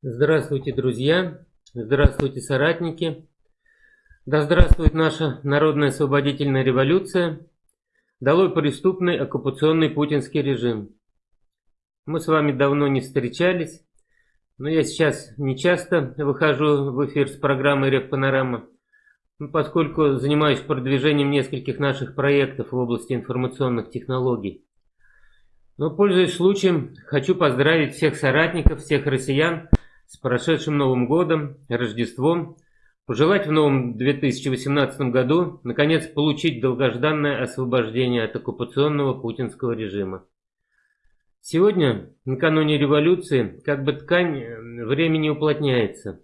Здравствуйте, друзья! Здравствуйте, соратники! Да здравствует наша народная освободительная революция! Долой преступный оккупационный путинский режим! Мы с вами давно не встречались, но я сейчас не часто выхожу в эфир с программой «Ревпанорама», поскольку занимаюсь продвижением нескольких наших проектов в области информационных технологий. Но, пользуясь случаем, хочу поздравить всех соратников, всех россиян с прошедшим Новым Годом, Рождеством, пожелать в новом 2018 году, наконец, получить долгожданное освобождение от оккупационного путинского режима. Сегодня, накануне революции, как бы ткань э, времени уплотняется.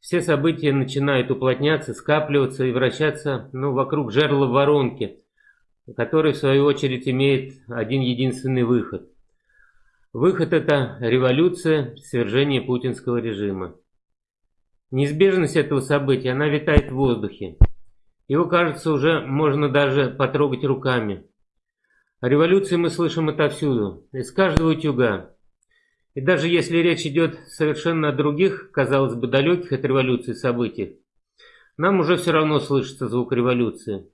Все события начинают уплотняться, скапливаться и вращаться ну, вокруг жерла воронки, который в свою очередь имеет один единственный выход – Выход – это революция, свержение путинского режима. Неизбежность этого события, она витает в воздухе. Его, кажется, уже можно даже потрогать руками. О революции мы слышим отовсюду, из каждого утюга. И даже если речь идет совершенно о других, казалось бы, далеких от революции событиях, нам уже все равно слышится звук революции.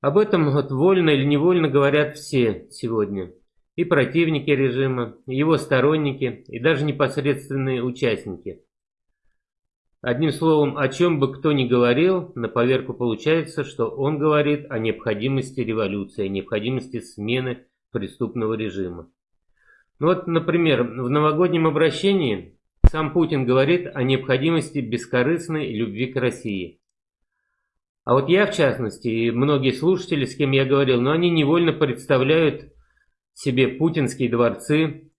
Об этом вот вольно или невольно говорят все сегодня и противники режима, и его сторонники, и даже непосредственные участники. Одним словом, о чем бы кто ни говорил, на поверку получается, что он говорит о необходимости революции, о необходимости смены преступного режима. Ну вот, например, в новогоднем обращении сам Путин говорит о необходимости бескорыстной любви к России. А вот я, в частности, и многие слушатели, с кем я говорил, но они невольно представляют себе путинские дворцы,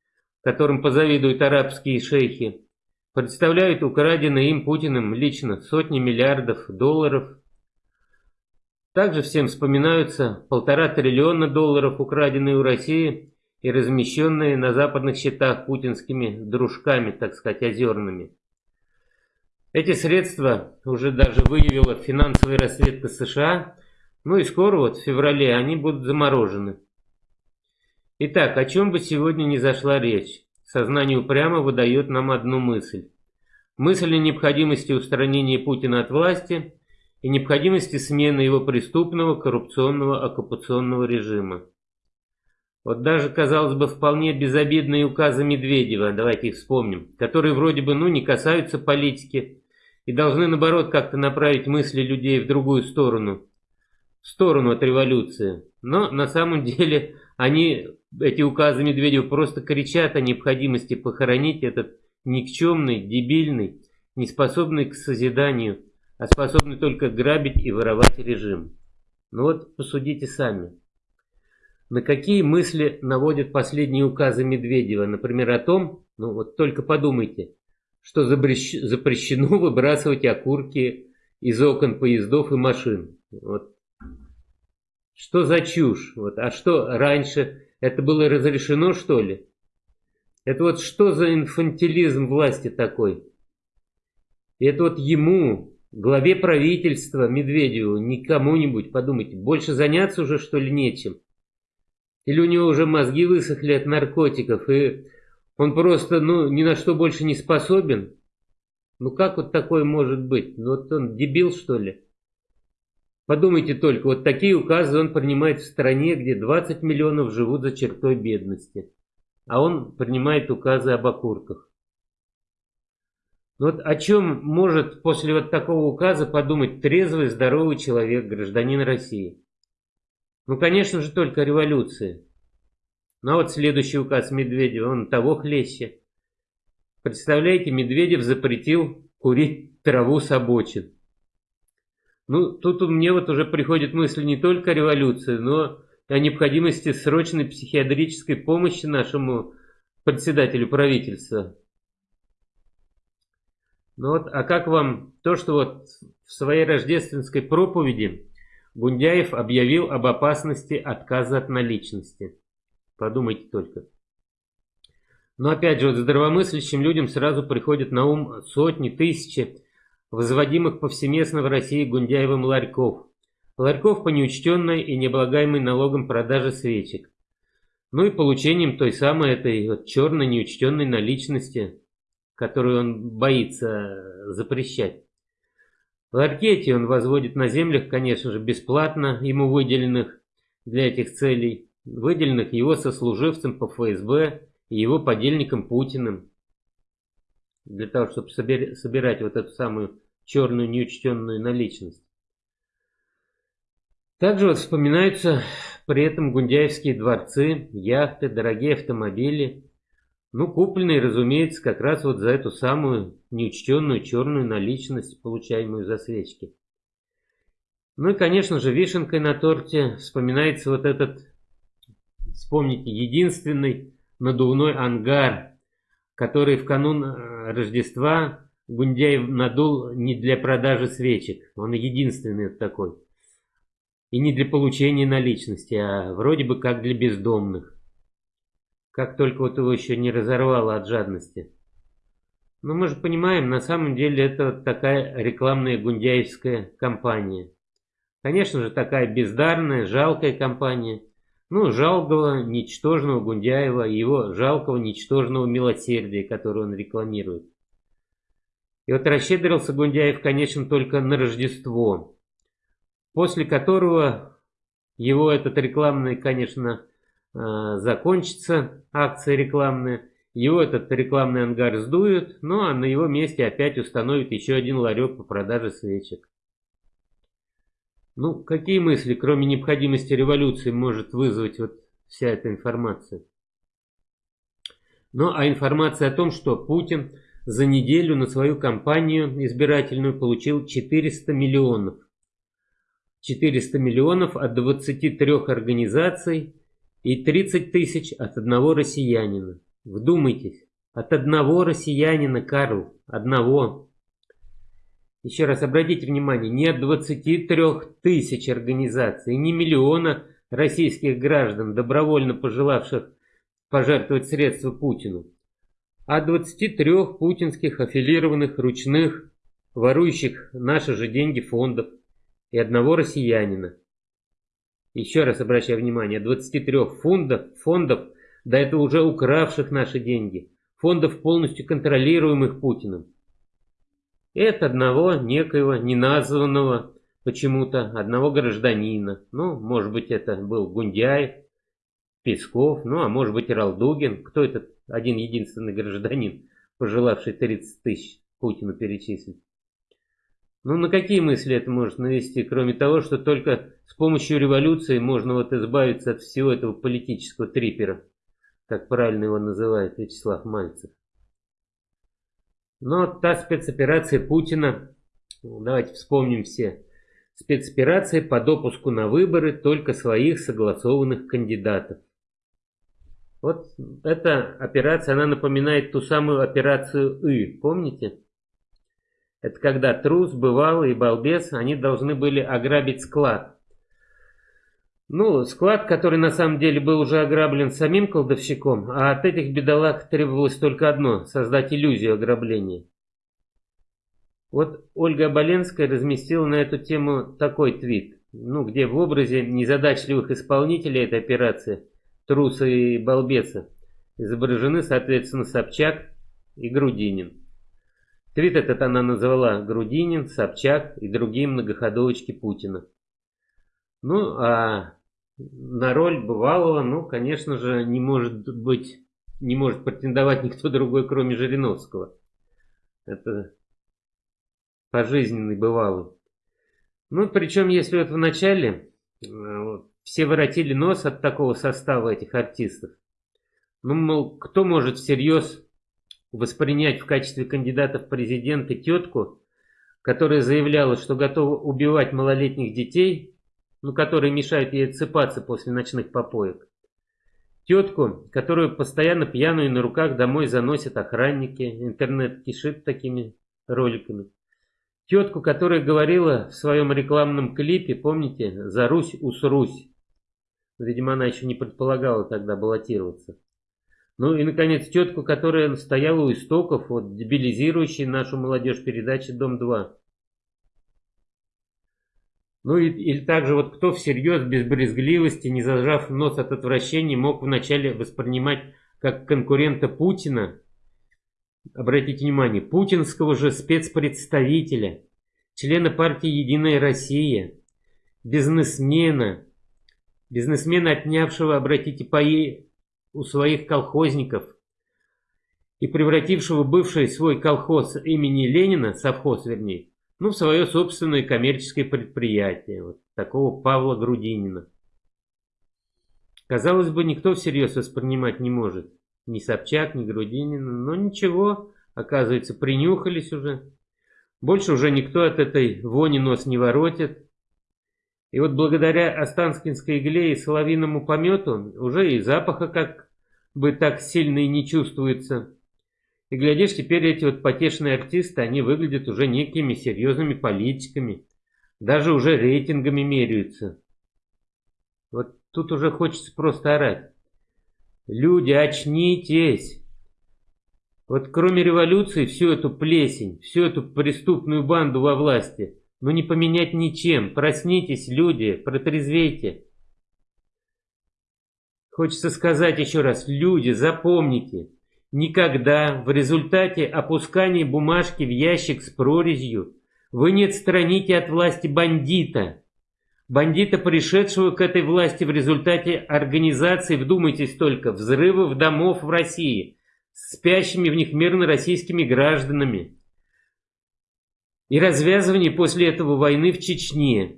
которым позавидуют арабские шейхи, представляют украденные им Путиным лично сотни миллиардов долларов. Также всем вспоминаются полтора триллиона долларов, украденные у России и размещенные на западных счетах путинскими дружками, так сказать, озерными. Эти средства уже даже выявила финансовая разведка США, ну и скоро, вот в феврале, они будут заморожены. Итак, о чем бы сегодня ни зашла речь, сознание упрямо выдает нам одну мысль. Мысль о необходимости устранения Путина от власти и необходимости смены его преступного коррупционного оккупационного режима. Вот даже, казалось бы, вполне безобидные указы Медведева, давайте их вспомним, которые вроде бы ну не касаются политики и должны наоборот как-то направить мысли людей в другую сторону, в сторону от революции. Но на самом деле они эти указы Медведева просто кричат о необходимости похоронить этот никчемный, дебильный, неспособный к созиданию, а способный только грабить и воровать режим. Ну вот посудите сами. На какие мысли наводят последние указы Медведева? Например, о том, ну вот только подумайте, что запрещено выбрасывать окурки из окон поездов и машин. Вот. Что за чушь? Вот. А что раньше это было разрешено, что ли? Это вот что за инфантилизм власти такой? Это вот ему, главе правительства, Медведеву, не кому-нибудь, подумайте, больше заняться уже, что ли, нечем? Или у него уже мозги высохли от наркотиков, и он просто, ну, ни на что больше не способен? Ну, как вот такое может быть? Ну, вот он дебил, что ли? Подумайте только, вот такие указы он принимает в стране, где 20 миллионов живут за чертой бедности. А он принимает указы об окурках. Вот о чем может после вот такого указа подумать трезвый, здоровый человек, гражданин России? Ну, конечно же, только революции. Ну, а вот следующий указ Медведева, он того хлеще. Представляете, Медведев запретил курить траву с обочин. Ну, тут у мне вот уже приходит мысль не только о революции, но о необходимости срочной психиатрической помощи нашему председателю правительства. Ну вот, а как вам то, что вот в своей рождественской проповеди Гундяев объявил об опасности отказа от наличности? Подумайте только. Но опять же, вот здравомыслящим людям сразу приходят на ум сотни, тысячи возводимых повсеместно в России Гундяевым ларьков. Ларьков по неучтенной и необлагаемой налогом продаже свечек. Ну и получением той самой этой вот черной неучтенной наличности. которую он боится запрещать. Ларьки эти он возводит на землях, конечно же, бесплатно, ему выделенных для этих целей, выделенных его сослуживцем по ФСБ и его подельником Путиным, для того, чтобы собирать вот эту самую черную неучтенную наличность. Также вспоминаются при этом гундяевские дворцы, яхты, дорогие автомобили, ну, купленные, разумеется, как раз вот за эту самую неучтенную черную наличность, получаемую за свечки. Ну и, конечно же, вишенкой на торте вспоминается вот этот, вспомните, единственный надувной ангар, который в канун э, Рождества Гундяев надул не для продажи свечек, он единственный такой. И не для получения наличности, а вроде бы как для бездомных. Как только вот его еще не разорвало от жадности. Но мы же понимаем, на самом деле это такая рекламная гундяевская кампания. Конечно же, такая бездарная, жалкая компания. Ну, жалкого, ничтожного Гундяева и его жалкого, ничтожного милосердия, которое он рекламирует. И вот расщедрился Гундяев, конечно, только на Рождество, после которого его этот рекламный, конечно, Э, закончится акция рекламная, его этот рекламный ангар сдуют, ну а на его месте опять установят еще один ларек по продаже свечек. Ну, какие мысли, кроме необходимости революции, может вызвать вот вся эта информация? Ну, а информация о том, что Путин за неделю на свою кампанию избирательную получил 400 миллионов. 400 миллионов от 23 организаций, и 30 тысяч от одного россиянина. Вдумайтесь, от одного россиянина, Карл, одного. Еще раз обратите внимание, не от 23 тысяч организаций, не миллиона российских граждан, добровольно пожелавших пожертвовать средства Путину, а 23 путинских аффилированных ручных, ворующих наши же деньги фондов и одного россиянина. Еще раз обращаю внимание, 23 фондов, фондов, до этого уже укравших наши деньги, фондов полностью контролируемых Путиным. И одного некоего неназванного почему-то одного гражданина. Ну, может быть, это был Гундяев, Песков, ну, а может быть, Ралдугин. Кто этот один единственный гражданин, пожелавший 30 тысяч Путину перечислить? Ну, на какие мысли это может навести, кроме того, что только с помощью революции можно вот избавиться от всего этого политического трипера, как правильно его называет Вячеслав Мальцев. Но та спецоперация Путина, давайте вспомним все, спецоперация по допуску на выборы только своих согласованных кандидатов. Вот эта операция, она напоминает ту самую операцию «И», помните? Это когда трус, бывалый и балбес, они должны были ограбить склад. Ну, склад, который на самом деле был уже ограблен самим колдовщиком, а от этих бедолаг требовалось только одно – создать иллюзию ограбления. Вот Ольга Оболенская разместила на эту тему такой твит, ну, где в образе незадачливых исполнителей этой операции, труса и балбеса, изображены, соответственно, Собчак и Грудинин. Твит этот она назвала Грудинин, Собчак и другие многоходовочки Путина. Ну, а на роль бывалого, ну, конечно же, не может быть, не может претендовать никто другой, кроме Жириновского. Это пожизненный бывалый. Ну, причем, если вот в начале э, все воротили нос от такого состава этих артистов, ну, мол, кто может всерьез воспринять в качестве кандидата в президенты тетку, которая заявляла, что готова убивать малолетних детей, ну, которые мешают ей отсыпаться после ночных попоек. Тетку, которую постоянно пьяную на руках домой заносят охранники, интернет кишит такими роликами. Тетку, которая говорила в своем рекламном клипе, помните, «За Русь усрусь». Видимо, она еще не предполагала тогда баллотироваться. Ну и, наконец, тетку, которая стояла у истоков, вот, дебилизирующей нашу молодежь передачи «Дом-2». Ну и, или также вот кто всерьез, без брезгливости, не зажав нос от отвращения, мог вначале воспринимать как конкурента Путина обратите внимание, путинского же спецпредставителя, члена партии «Единая Россия», бизнесмена, бизнесмена, отнявшего, обратите, паи у своих колхозников и превратившего бывший свой колхоз имени Ленина, совхоз вернее, ну, в свое собственное коммерческое предприятие, вот такого Павла Грудинина. Казалось бы, никто всерьез воспринимать не может. Ни Собчак, ни Грудинин. Но ничего, оказывается, принюхались уже. Больше уже никто от этой вони нос не воротит. И вот благодаря Останкинской игле и соловиному помету уже и запаха как бы так сильно и не чувствуется. И глядишь, теперь эти вот потешные артисты, они выглядят уже некими серьезными политиками. Даже уже рейтингами меряются. Вот тут уже хочется просто орать. Люди, очнитесь! Вот кроме революции всю эту плесень, всю эту преступную банду во власти, ну не поменять ничем. Проснитесь, люди, протрезвейте. Хочется сказать еще раз, люди, запомните, никогда в результате опускания бумажки в ящик с прорезью вы не отстраните от власти бандита. Бандита, пришедшего к этой власти в результате организации, вдумайтесь только, взрывов домов в России, спящими в них мирно российскими гражданами. И развязывание после этого войны в Чечне.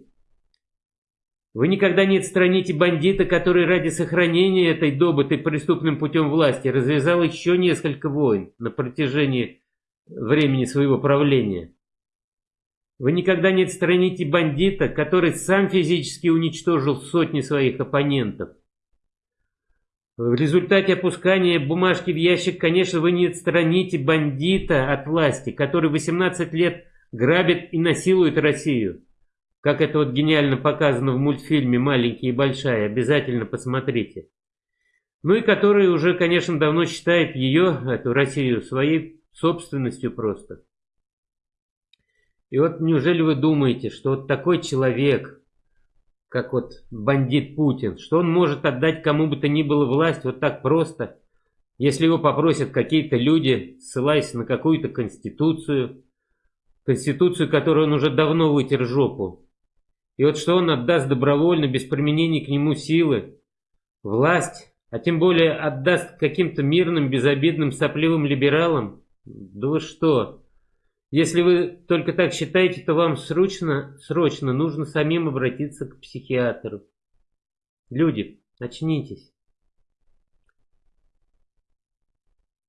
Вы никогда не отстраните бандита, который ради сохранения этой добытой преступным путем власти развязал еще несколько войн на протяжении времени своего правления. Вы никогда не отстраните бандита, который сам физически уничтожил сотни своих оппонентов. В результате опускания бумажки в ящик, конечно, вы не отстраните бандита от власти, который 18 лет грабит и насилует Россию. Как это вот гениально показано в мультфильме «Маленький и большая», обязательно посмотрите. Ну и который уже, конечно, давно считает ее, эту Россию, своей собственностью просто. И вот неужели вы думаете, что вот такой человек, как вот бандит Путин, что он может отдать кому бы то ни было власть вот так просто, если его попросят какие-то люди, ссылаясь на какую-то конституцию, конституцию, которую он уже давно вытер жопу. И вот что он отдаст добровольно, без применения к нему силы, власть, а тем более отдаст каким-то мирным, безобидным, сопливым либералам? Да вы что? Если вы только так считаете, то вам срочно, срочно нужно самим обратиться к психиатру. Люди, очнитесь.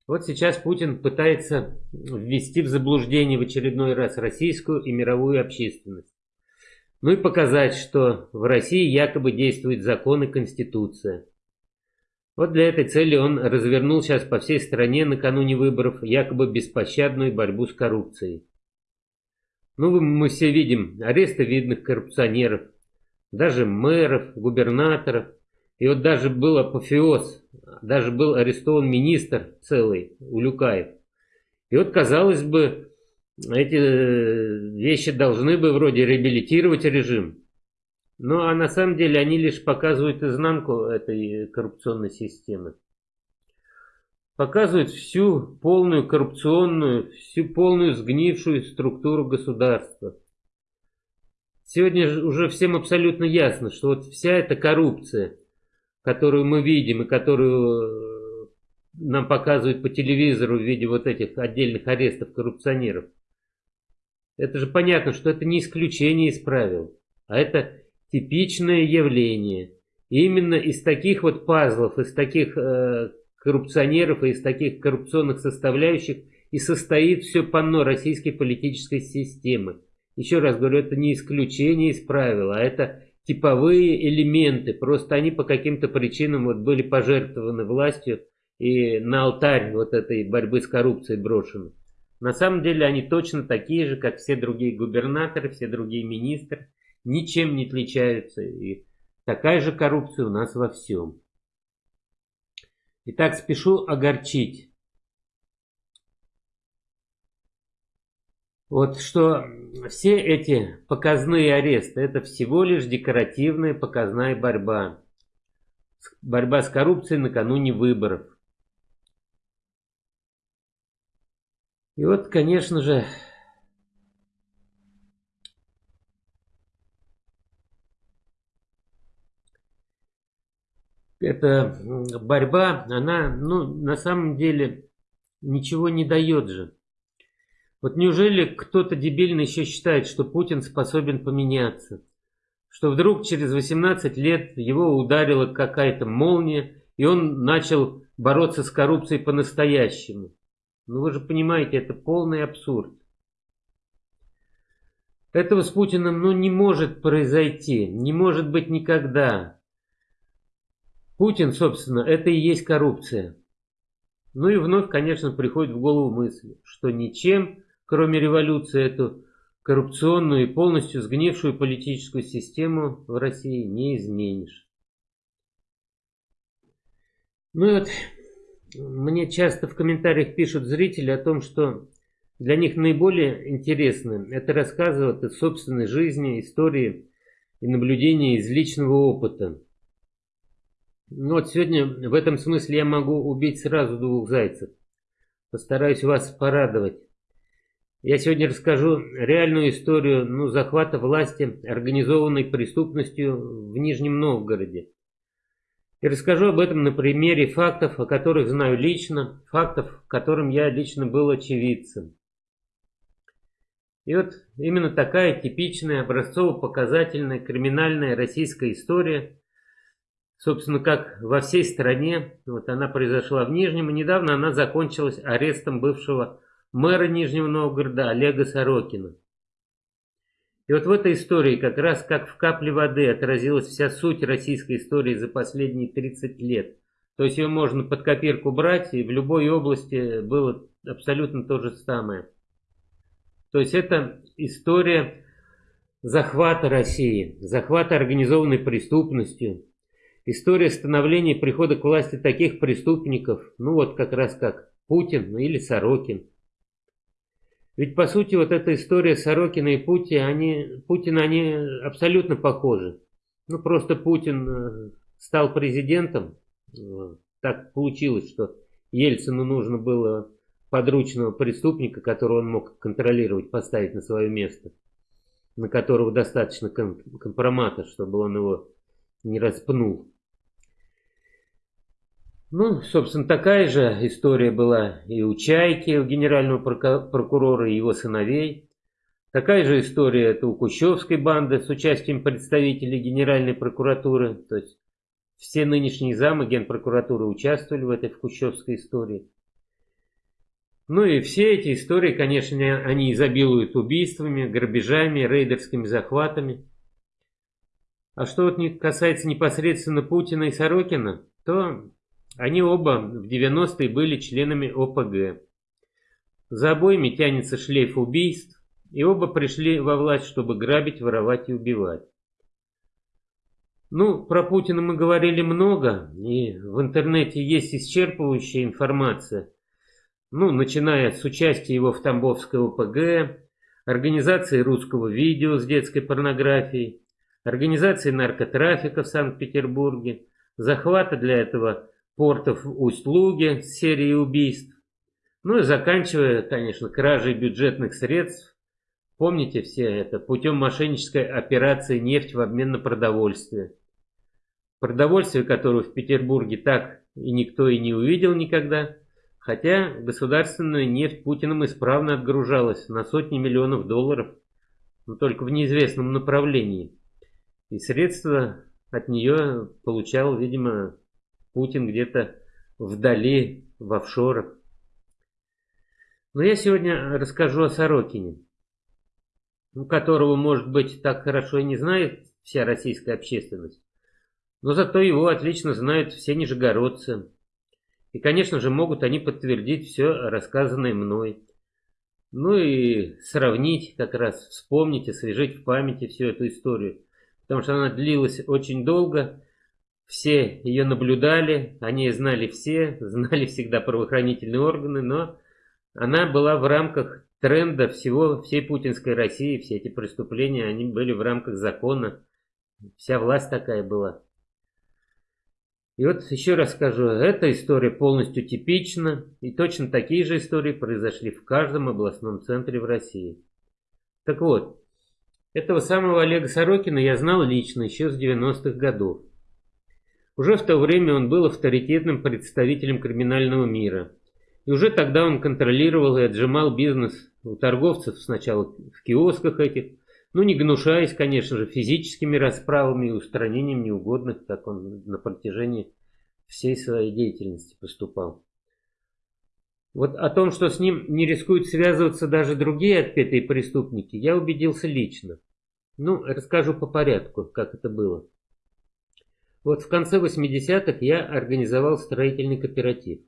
Вот сейчас Путин пытается ввести в заблуждение в очередной раз российскую и мировую общественность. Ну и показать, что в России якобы действует закон и конституция. Вот для этой цели он развернул сейчас по всей стране накануне выборов якобы беспощадную борьбу с коррупцией. Ну, мы все видим аресты видных коррупционеров, даже мэров, губернаторов. И вот даже был апофеоз, даже был арестован министр целый, Улюкаев. И вот, казалось бы, эти э, вещи должны бы вроде реабилитировать режим. Ну а на самом деле они лишь показывают изнанку этой коррупционной системы. Показывают всю полную коррупционную, всю полную сгнившую структуру государства. Сегодня уже всем абсолютно ясно, что вот вся эта коррупция, которую мы видим и которую э, нам показывают по телевизору в виде вот этих отдельных арестов коррупционеров, это же понятно, что это не исключение из правил, а это типичное явление. И именно из таких вот пазлов, из таких э, коррупционеров и из таких коррупционных составляющих и состоит все панно российской политической системы. Еще раз говорю, это не исключение из правил, а это типовые элементы. Просто они по каким-то причинам вот были пожертвованы властью и на алтарь вот этой борьбы с коррупцией брошены. На самом деле они точно такие же, как все другие губернаторы, все другие министры ничем не отличаются. И такая же коррупция у нас во всем. Итак, спешу огорчить. Вот что все эти показные аресты, это всего лишь декоративная показная борьба. Борьба с коррупцией накануне выборов. И вот, конечно же, эта борьба, она, ну, на самом деле ничего не дает же. Вот неужели кто-то дебильно еще считает, что Путин способен поменяться? Что вдруг через 18 лет его ударила какая-то молния, и он начал бороться с коррупцией по-настоящему. Ну вы же понимаете, это полный абсурд. Этого с Путиным ну, не может произойти, не может быть никогда. Путин, собственно, это и есть коррупция. Ну и вновь, конечно, приходит в голову мысль, что ничем, кроме революции, эту коррупционную и полностью сгнившую политическую систему в России не изменишь. Ну и вот мне часто в комментариях пишут зрители о том, что для них наиболее интересно это рассказывать о собственной жизни, истории и наблюдения из личного опыта. Ну вот сегодня в этом смысле я могу убить сразу двух зайцев. Постараюсь вас порадовать. Я сегодня расскажу реальную историю ну, захвата власти организованной преступностью в Нижнем Новгороде. И расскажу об этом на примере фактов, о которых знаю лично, фактов, которым я лично был очевидцем. И вот именно такая типичная образцово-показательная криминальная российская история, собственно, как во всей стране, вот она произошла в Нижнем, и недавно она закончилась арестом бывшего мэра Нижнего Новгорода Олега Сорокина. И вот в этой истории как раз как в капле воды отразилась вся суть российской истории за последние 30 лет. То есть ее можно под копирку брать, и в любой области было абсолютно то же самое. То есть это история захвата России, захвата организованной преступностью, история становления прихода к власти таких преступников, ну вот как раз как Путин или Сорокин. Ведь по сути вот эта история Сорокина и Путина, они, Путина, они абсолютно похожи. Ну просто Путин э, стал президентом, так получилось, что Ельцину нужно было подручного преступника, которого он мог контролировать, поставить на свое место, на которого достаточно компромата, чтобы он его не распнул. Ну, собственно, такая же история была и у Чайки, у генерального прокурора и его сыновей. Такая же история это у Кущевской банды с участием представителей Генеральной прокуратуры. То есть все нынешние замы Генпрокуратуры участвовали в этой Кущевской истории. Ну и все эти истории, конечно, они изобилуют убийствами, грабежами, рейдерскими захватами. А что вот касается непосредственно Путина и Сорокина, то они оба в 90-е были членами ОПГ. За обоими тянется шлейф убийств, и оба пришли во власть, чтобы грабить, воровать и убивать. Ну, про Путина мы говорили много, и в интернете есть исчерпывающая информация. Ну, начиная с участия его в Тамбовской ОПГ, организации русского видео с детской порнографией, организации наркотрафика в Санкт-Петербурге, захвата для этого портов Усть-Луге с серией убийств. Ну и заканчивая, конечно, кражей бюджетных средств. Помните все это, путем мошеннической операции «Нефть в обмен на продовольствие». Продовольствие, которое в Петербурге так и никто и не увидел никогда, хотя государственная нефть Путиным исправно отгружалась на сотни миллионов долларов, но только в неизвестном направлении. И средства от нее получал, видимо, Путин где-то вдали, в офшорах. Но я сегодня расскажу о Сорокине, которого, может быть, так хорошо и не знает вся российская общественность. Но зато его отлично знают все нижегородцы. И, конечно же, могут они подтвердить все рассказанное мной. Ну и сравнить как раз, вспомнить, освежить в памяти всю эту историю. Потому что она длилась очень долго, все ее наблюдали, они знали все, знали всегда правоохранительные органы, но она была в рамках тренда всего, всей путинской России, все эти преступления, они были в рамках закона. Вся власть такая была. И вот еще раз скажу, эта история полностью типична, и точно такие же истории произошли в каждом областном центре в России. Так вот, этого самого Олега Сорокина я знал лично еще с 90-х годов. Уже в то время он был авторитетным представителем криминального мира. И уже тогда он контролировал и отжимал бизнес у торговцев сначала в киосках этих, ну не гнушаясь, конечно же, физическими расправами и устранением неугодных, как он на протяжении всей своей деятельности поступал. Вот о том, что с ним не рискуют связываться даже другие отпетые преступники, я убедился лично. Ну, расскажу по порядку, как это было. Вот в конце 80-х я организовал строительный кооператив.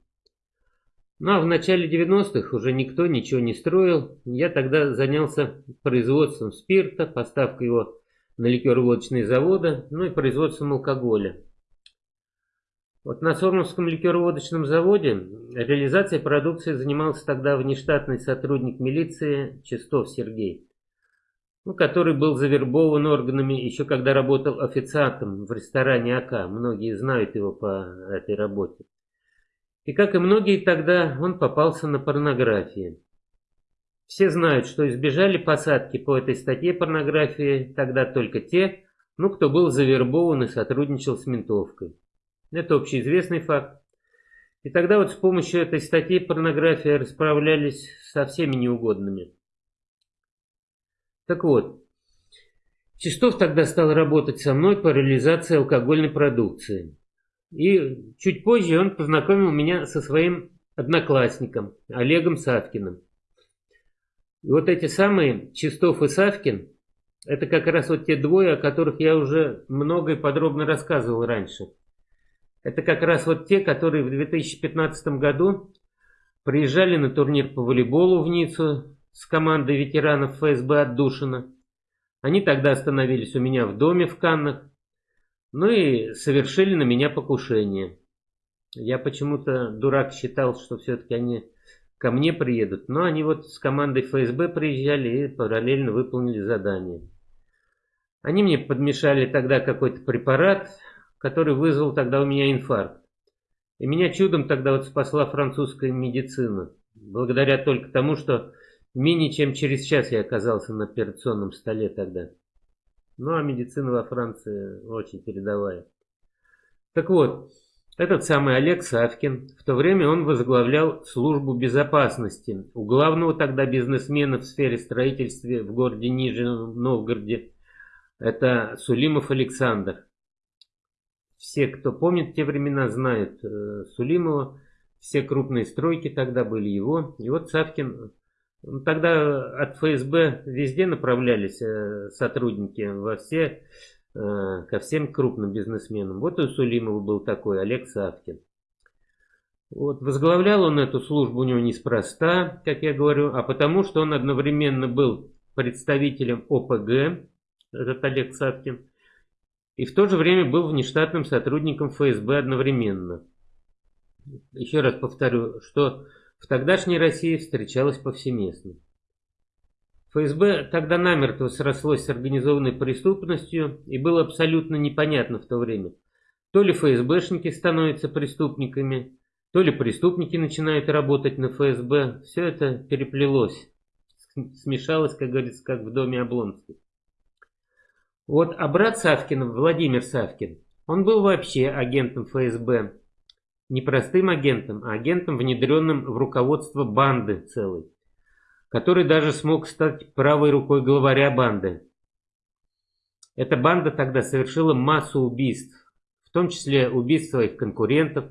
Ну а в начале 90-х уже никто ничего не строил. Я тогда занялся производством спирта, поставкой его на ликероводочные заводы, ну и производством алкоголя. Вот на Сормовском ликероводочном заводе реализацией продукции занимался тогда внештатный сотрудник милиции Чистов Сергей ну, который был завербован органами еще когда работал официантом в ресторане АК. Многие знают его по этой работе. И как и многие тогда, он попался на порнографии. Все знают, что избежали посадки по этой статье порнографии тогда только те, ну, кто был завербован и сотрудничал с ментовкой. Это общеизвестный факт. И тогда вот с помощью этой статьи порнография расправлялись со всеми неугодными. Так вот, Чистов тогда стал работать со мной по реализации алкогольной продукции. И чуть позже он познакомил меня со своим одноклассником Олегом Савкиным. И вот эти самые Чистов и Савкин, это как раз вот те двое, о которых я уже много и подробно рассказывал раньше. Это как раз вот те, которые в 2015 году приезжали на турнир по волейболу в Ниццу с командой ветеранов ФСБ отдушина. Они тогда остановились у меня в доме в Каннах, ну и совершили на меня покушение. Я почему-то, дурак, считал, что все-таки они ко мне приедут, но они вот с командой ФСБ приезжали и параллельно выполнили задание. Они мне подмешали тогда какой-то препарат, который вызвал тогда у меня инфаркт. И меня чудом тогда вот спасла французская медицина. Благодаря только тому, что Менее чем через час я оказался на операционном столе тогда. Ну а медицина во Франции очень передовая. Так вот, этот самый Олег Савкин, в то время он возглавлял службу безопасности у главного тогда бизнесмена в сфере строительства в городе Нижнем Новгороде. Это Сулимов Александр. Все, кто помнит те времена, знают э, Сулимова. Все крупные стройки тогда были его. И вот Савкин тогда от ФСБ везде направлялись э, сотрудники во все, э, ко всем крупным бизнесменам. Вот и у Сулимова был такой Олег Савкин. Вот, возглавлял он эту службу у него неспроста, как я говорю, а потому что он одновременно был представителем ОПГ, этот Олег Савкин, и в то же время был внештатным сотрудником ФСБ одновременно. Еще раз повторю, что в тогдашней России встречалось повсеместно. ФСБ тогда намертво срослось с организованной преступностью и было абсолютно непонятно в то время, то ли ФСБшники становятся преступниками, то ли преступники начинают работать на ФСБ. Все это переплелось, смешалось, как говорится, как в доме Облонских. Вот, а брат Савкина, Владимир Савкин, он был вообще агентом ФСБ не простым агентом, а агентом, внедренным в руководство банды целой, который даже смог стать правой рукой главаря банды. Эта банда тогда совершила массу убийств, в том числе убийств своих конкурентов,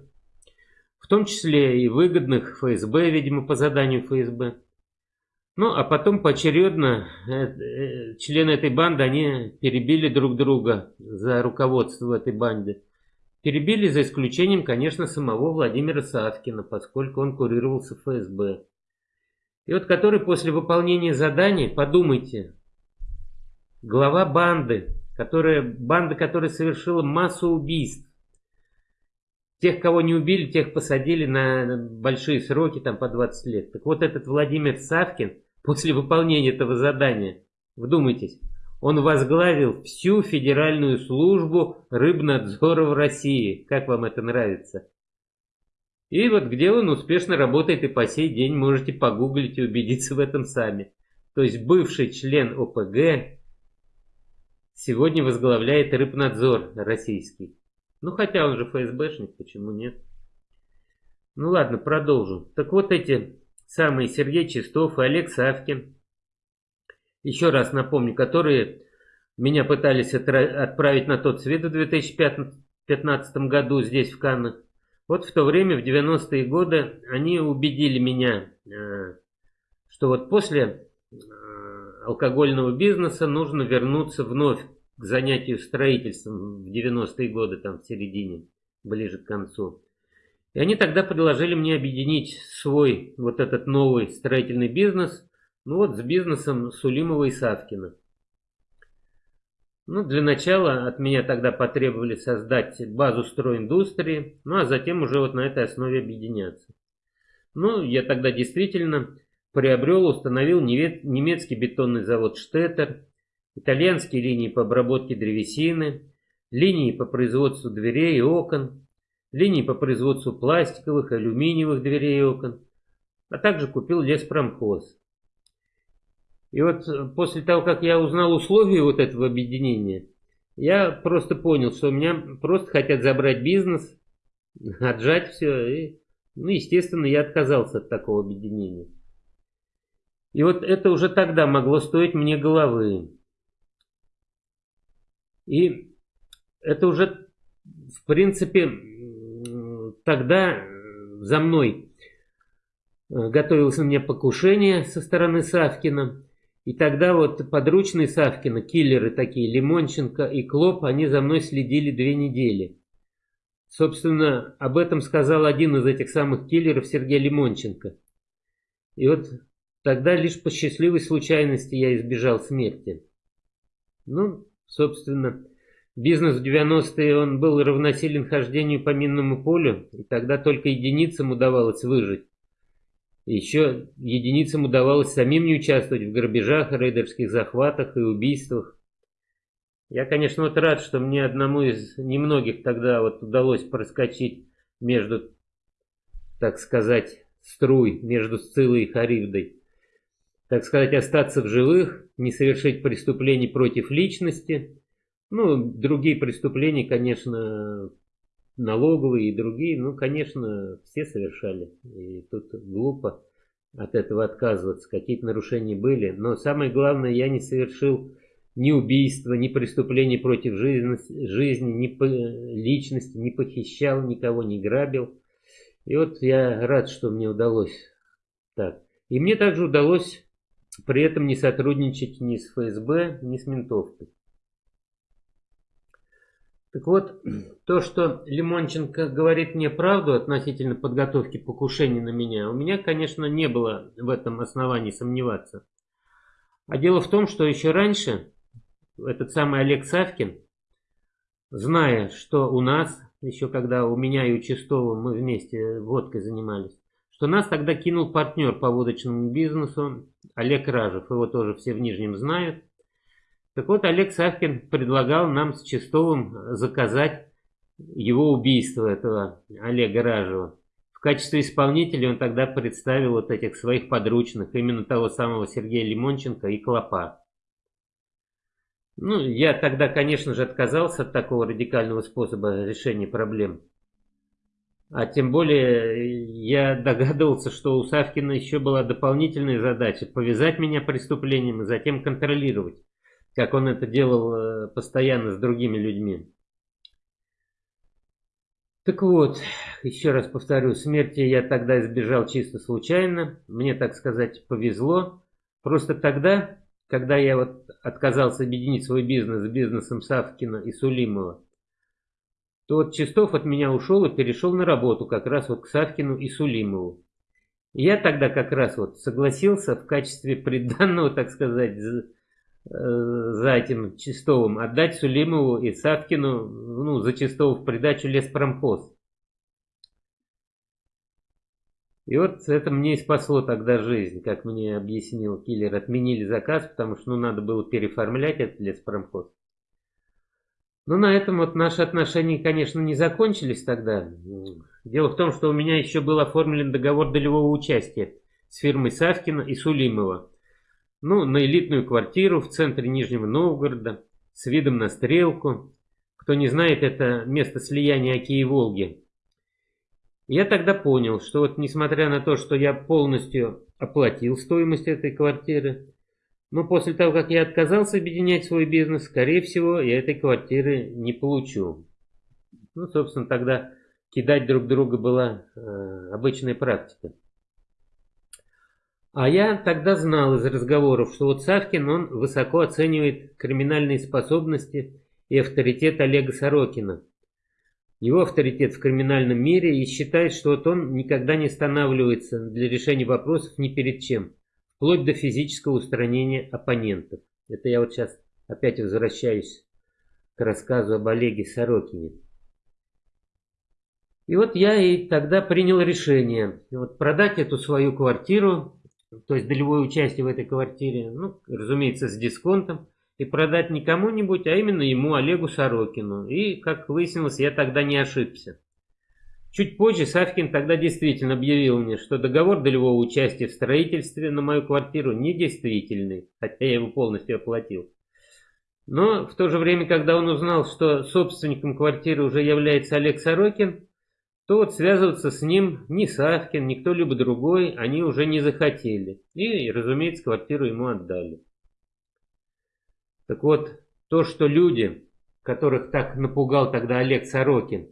в том числе и выгодных ФСБ, видимо, по заданию ФСБ. Ну, а потом поочередно э, э, члены этой банды, они перебили друг друга за руководство этой банде. Перебили за исключением, конечно, самого Владимира Савкина, поскольку он курировался ФСБ. И вот который после выполнения задания, подумайте, глава банды, которая, банда, которая совершила массу убийств, Тех, кого не убили, тех посадили на большие сроки, там по 20 лет. Так вот этот Владимир Савкин, после выполнения этого задания, вдумайтесь, Он возглавил всю Федеральную службу рыбнадзора в России. Как вам это нравится? И вот где он успешно работает и по сей день, можете погуглить и убедиться в этом сами. То есть бывший член ОПГ сегодня возглавляет рыбнадзор российский. Ну хотя он же ФСБшник, почему нет? Ну ладно, продолжу. Так вот эти самые Сергей Чистов и Олег Савкин, еще раз напомню, которые меня пытались отправить на тот свет в 2015 году здесь, в Каннах. Вот в то время, в 90-е годы, они убедили меня, э, что вот после э, алкогольного бизнеса нужно вернуться вновь к занятию строительством в 90-е годы, там в середине, ближе к концу. И они тогда предложили мне объединить свой вот этот новый строительный бизнес, ну вот с бизнесом Сулимова и Савкина. Ну, для начала от меня тогда потребовали создать базу стройиндустрии, ну а затем уже вот на этой основе объединяться. Ну, я тогда действительно приобрел, установил немецкий бетонный завод «Штеттер», итальянские линии по обработке древесины, линии по производству дверей и окон, линии по производству пластиковых, алюминиевых дверей и окон, а также купил леспромхоз. И вот после того, как я узнал условия вот этого объединения, я просто понял, что у меня просто хотят забрать бизнес, отжать все. И, ну, естественно, я отказался от такого объединения. И вот это уже тогда могло стоить мне головы. И это уже, в принципе, тогда за мной э, готовилось на меня покушение со стороны Савкина. И тогда вот подручные Савкина, киллеры такие, Лимонченко и Клоп, они за мной следили две недели. Собственно, об этом сказал один из этих самых киллеров, Сергей Лимонченко. И вот тогда лишь по счастливой случайности я избежал смерти. Ну, Собственно, бизнес в 90-е он был равносилен хождению по минному полю, и тогда только единицам удавалось выжить. Еще единицам удавалось самим не участвовать в грабежах, рейдерских захватах и убийствах. Я, конечно, вот рад, что мне одному из немногих тогда вот удалось проскочить между, так сказать, струй, между Сцилой и Харибдой так сказать, остаться в живых, не совершить преступлений против личности. Ну, другие преступления, конечно, налоговые и другие, ну, конечно, все совершали. И тут глупо от этого отказываться. Какие-то нарушения были. Но самое главное, я не совершил ни убийства, ни преступлений против жизни, ни по личности, не похищал никого, не грабил. И вот я рад, что мне удалось так. И мне также удалось при этом не сотрудничать ни с ФСБ, ни с ментовкой. Так вот, то, что Лимонченко говорит мне правду относительно подготовки покушений на меня, у меня, конечно, не было в этом основании сомневаться. А дело в том, что еще раньше этот самый Олег Савкин, зная, что у нас, еще когда у меня и у Чистова мы вместе водкой занимались, что нас тогда кинул партнер по водочному бизнесу Олег Ражев. Его тоже все в Нижнем знают. Так вот, Олег Савкин предлагал нам с Чистовым заказать его убийство, этого Олега Ражева. В качестве исполнителя он тогда представил вот этих своих подручных, именно того самого Сергея Лимонченко и Клопа. Ну, я тогда, конечно же, отказался от такого радикального способа решения проблем. А тем более я догадывался, что у Савкина еще была дополнительная задача повязать меня преступлением и затем контролировать, как он это делал э, постоянно с другими людьми. Так вот, еще раз повторю, смерти я тогда избежал чисто случайно, мне, так сказать, повезло. Просто тогда, когда я вот отказался объединить свой бизнес с бизнесом Савкина и Сулимова, то вот Чистов от меня ушел и перешел на работу как раз вот к Савкину и Сулимову. Я тогда как раз вот согласился в качестве приданного, так сказать, за, за этим Чистовым отдать Сулимову и Савкину, ну, за Чистову в придачу леспромхоз. И вот это мне и спасло тогда жизнь, как мне объяснил киллер. Отменили заказ, потому что ну, надо было переформлять этот леспромхоз. Но на этом вот наши отношения, конечно, не закончились тогда. Дело в том, что у меня еще был оформлен договор долевого участия с фирмой Савкина и Сулимова. Ну, на элитную квартиру в центре Нижнего Новгорода, с видом на Стрелку. Кто не знает, это место слияния Оки и Волги. Я тогда понял, что вот несмотря на то, что я полностью оплатил стоимость этой квартиры, но после того, как я отказался объединять свой бизнес, скорее всего, я этой квартиры не получу. Ну, собственно, тогда кидать друг друга была э, обычная практика. А я тогда знал из разговоров, что вот Савкин, он высоко оценивает криминальные способности и авторитет Олега Сорокина. Его авторитет в криминальном мире и считает, что вот он никогда не останавливается для решения вопросов ни перед чем, вплоть до физического устранения оппонентов. Это я вот сейчас опять возвращаюсь к рассказу об Олеге Сорокине. И вот я и тогда принял решение вот продать эту свою квартиру то есть долевое участие в этой квартире, ну, разумеется, с дисконтом, и продать не кому-нибудь, а именно ему, Олегу Сорокину. И, как выяснилось, я тогда не ошибся. Чуть позже Савкин тогда действительно объявил мне, что договор долевого участия в строительстве на мою квартиру недействительный, хотя я его полностью оплатил. Но в то же время, когда он узнал, что собственником квартиры уже является Олег Сорокин, то вот связываться с ним ни Савкин, ни кто-либо другой они уже не захотели. И, разумеется, квартиру ему отдали. Так вот, то, что люди, которых так напугал тогда Олег Сорокин,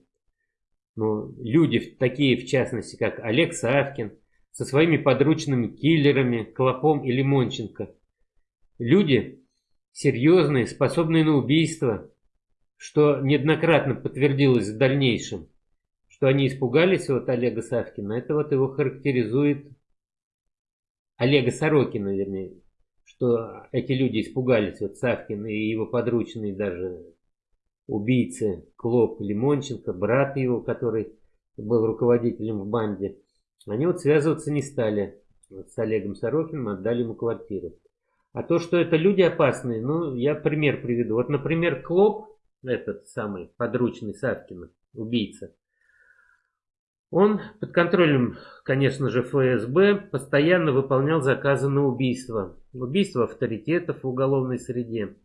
ну, люди такие, в частности, как Олег Савкин, со своими подручными киллерами, Клопом и Лимонченко, люди серьезные, способные на убийство, что неоднократно подтвердилось в дальнейшем, что они испугались вот Олега Савкина, это вот его характеризует Олега Сорокина, вернее, что эти люди испугались, вот Савкин и его подручные даже убийцы Клоп Лимонченко, брат его, который был руководителем в банде, они вот связываться не стали вот с Олегом Сорокиным, отдали ему квартиру. А то, что это люди опасные, ну, я пример приведу. Вот, например, Клоп, этот самый подручный Савкина, убийца, он под контролем, конечно же, ФСБ постоянно выполнял заказы на убийство. Убийство авторитетов в уголовной среде.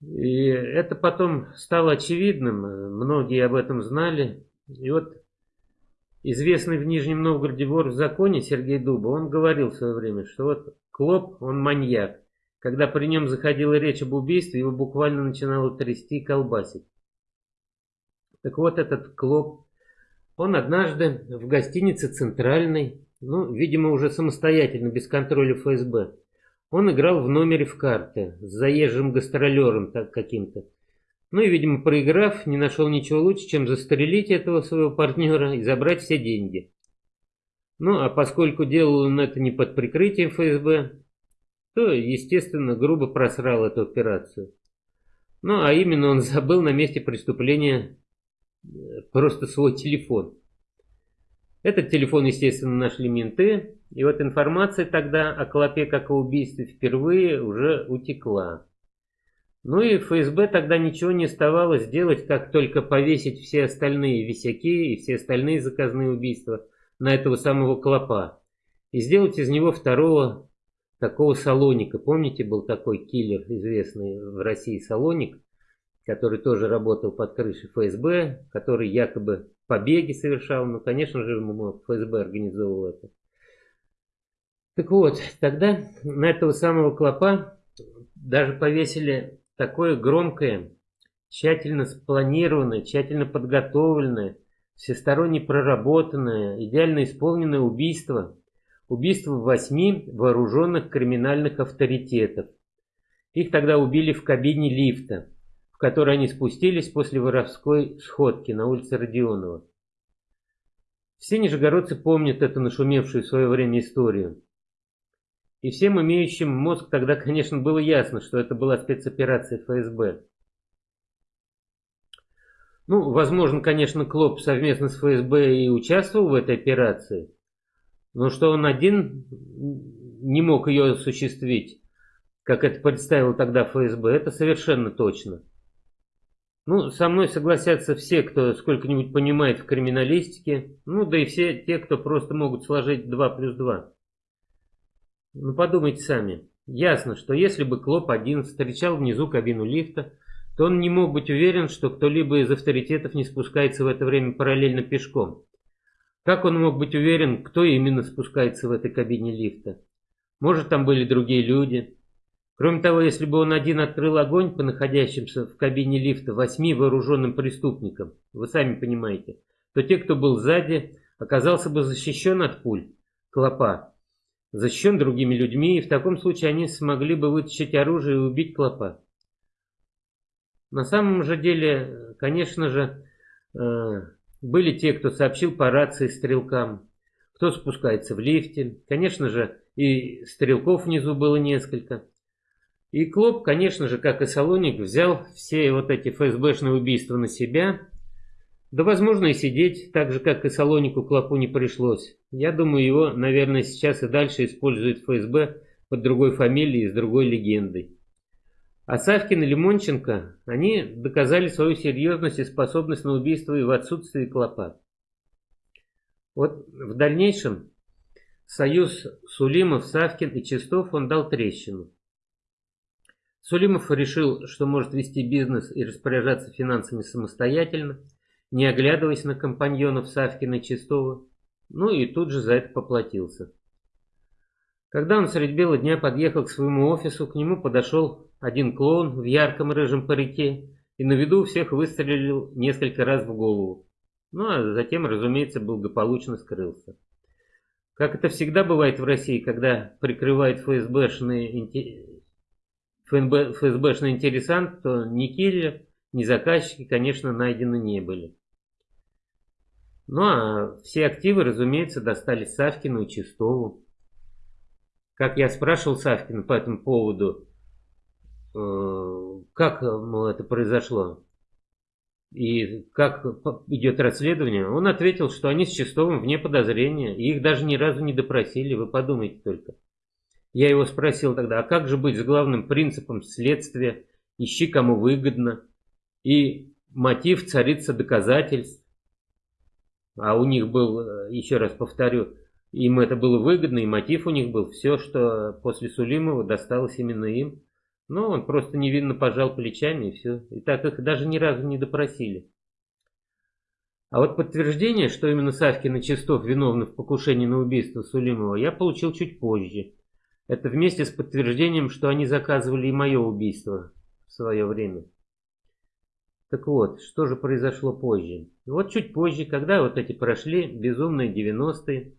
И это потом стало очевидным, многие об этом знали. И вот известный в Нижнем Новгороде вор в законе Сергей Дуба, он говорил в свое время, что вот Клоп, он маньяк. Когда при нем заходила речь об убийстве, его буквально начинало трясти и колбасить. Так вот этот Клоп он однажды в гостинице «Центральной», ну, видимо, уже самостоятельно, без контроля ФСБ, он играл в номере в карты с заезжим гастролером так каким-то. Ну и, видимо, проиграв, не нашел ничего лучше, чем застрелить этого своего партнера и забрать все деньги. Ну, а поскольку делал он это не под прикрытием ФСБ, то, естественно, грубо просрал эту операцию. Ну, а именно он забыл на месте преступления просто свой телефон. Этот телефон, естественно, нашли менты, и вот информация тогда о Клопе как о убийстве впервые уже утекла. Ну и ФСБ тогда ничего не оставалось делать, как только повесить все остальные висяки и все остальные заказные убийства на этого самого Клопа. И сделать из него второго такого Салоника. Помните, был такой киллер известный в России Салоник? Который тоже работал под крышей ФСБ, который якобы побеги совершал, но, конечно же, ФСБ организовывал это. Так вот, тогда на этого самого клопа даже повесили такое громкое, тщательно спланированное, тщательно подготовленное, всесторонне проработанное, идеально исполненное убийство. Убийство восьми вооруженных криминальных авторитетов. Их тогда убили в кабине лифта которой они спустились после воровской сходки на улице Родионова. Все нижегородцы помнят эту нашумевшую в свое время историю. И всем имеющим мозг тогда, конечно, было ясно, что это была спецоперация ФСБ. Ну, возможно, конечно, Клоп совместно с ФСБ и участвовал в этой операции, но что он один не мог ее осуществить, как это представил тогда ФСБ, это совершенно точно. Ну, со мной согласятся все, кто сколько-нибудь понимает в криминалистике, ну, да и все те, кто просто могут сложить 2 плюс 2. Ну, подумайте сами. Ясно, что если бы Клоп-1 встречал внизу кабину лифта, то он не мог быть уверен, что кто-либо из авторитетов не спускается в это время параллельно пешком. Как он мог быть уверен, кто именно спускается в этой кабине лифта? Может, там были другие люди? Кроме того, если бы он один открыл огонь по находящимся в кабине лифта восьми вооруженным преступникам, вы сами понимаете, то те, кто был сзади, оказался бы защищен от пуль, клопа, защищен другими людьми, и в таком случае они смогли бы вытащить оружие и убить клопа. На самом же деле, конечно же, э, были те, кто сообщил по рации стрелкам, кто спускается в лифте. Конечно же, и стрелков внизу было несколько. И Клоп, конечно же, как и Салоник, взял все вот эти ФСБшные убийства на себя. Да, возможно, и сидеть, так же, как и Салонику Клопу не пришлось. Я думаю, его, наверное, сейчас и дальше использует ФСБ под другой фамилией и с другой легендой. А Савкин и Лимонченко, они доказали свою серьезность и способность на убийство и в отсутствии Клопа. Вот в дальнейшем союз Сулимов, Савкин и Чистов он дал трещину. Сулимов решил, что может вести бизнес и распоряжаться финансами самостоятельно, не оглядываясь на компаньонов Савкина и Чистова, ну и тут же за это поплатился. Когда он средь бела дня подъехал к своему офису, к нему подошел один клоун в ярком рыжем парике и на виду всех выстрелил несколько раз в голову. Ну а затем, разумеется, благополучно скрылся. Как это всегда бывает в России, когда прикрывает ФСБшный, ФНБ, ФСБшный интересант, то ни киллер, ни заказчики, конечно, найдены не были. Ну а все активы, разумеется, достались Савкину и Чистову. Как я спрашивал Савкина по этому поводу, э, как мол, это произошло и как идет расследование, он ответил, что они с Чистовым вне подозрения, и их даже ни разу не допросили, вы подумайте только. Я его спросил тогда, а как же быть с главным принципом следствия, ищи кому выгодно, и мотив царица доказательств. А у них был, э, еще раз повторю, им это было выгодно, и мотив у них был. Все, что после Сулимова досталось именно им. Но он просто невинно пожал плечами и все. И так их даже ни разу не допросили. А вот подтверждение, что именно Савкин и Чистов виновны в покушении на убийство Сулимова, я получил чуть позже. Это вместе с подтверждением, что они заказывали и мое убийство в свое время. Так вот, что же произошло позже? Вот чуть позже, когда вот эти прошли безумные 90-е,